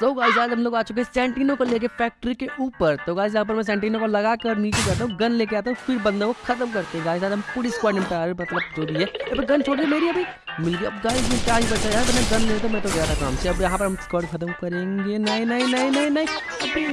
So guys आज हम लोग आ चुके हैं सेंटिनो को लेके फैक्ट्री के ऊपर। तो गाइस यहाँ पर मैं सेंटिनो को लगा कर नीचे जाता हूँ गन लेके आता हूँ, फिर बंदों को खत्म करते हैं। गाइस आज हम पूरी स्क्वाड निपटा रहे मतलब जो भी है। अब गन छोड़ दी मेरी अभी। मिल गया। अब गाइस में क्या ही बचा यार तो मैं गन ले तो मैं तो गया था काम से। अब यहाँ पर हम स्क्वाड खत्म करेंगे। नहीं नहीं नहीं नहीं नहीं।